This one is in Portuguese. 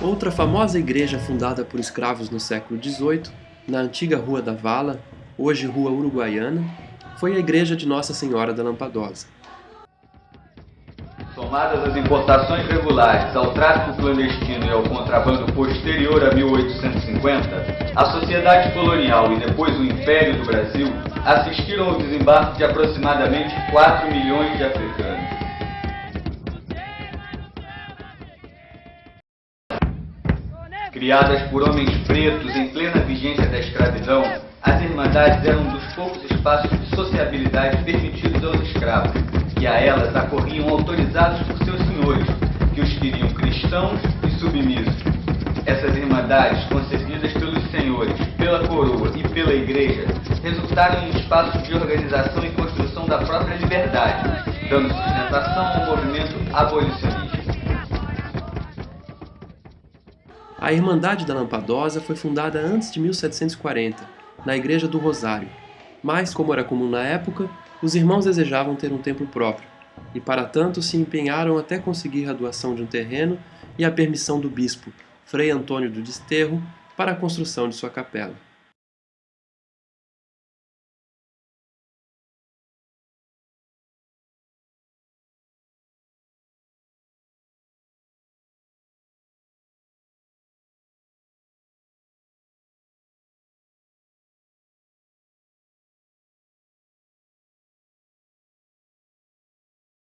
Outra famosa igreja fundada por escravos no século XVIII, na antiga Rua da Vala, hoje Rua Uruguaiana, foi a igreja de Nossa Senhora da Lampadosa. Somadas as importações regulares, ao tráfico clandestino e ao contrabando posterior a 1850, a sociedade colonial e depois o Império do Brasil assistiram ao desembarque de aproximadamente 4 milhões de africanos. Criadas por homens pretos em plena vigência da escravidão, as Irmandades eram um dos poucos espaços de sociabilidade permitidos aos escravos, e a elas acorriam autorizados por seus senhores, que os queriam cristãos e submissos. Essas Irmandades, concebidas pelos senhores, pela coroa e pela igreja, resultaram em espaços de organização e construção da própria liberdade, dando sustentação ao movimento abolicionista. A Irmandade da Lampadosa foi fundada antes de 1740, na Igreja do Rosário, mas, como era comum na época, os irmãos desejavam ter um templo próprio, e para tanto se empenharam até conseguir a doação de um terreno e a permissão do bispo, Frei Antônio do Desterro, para a construção de sua capela.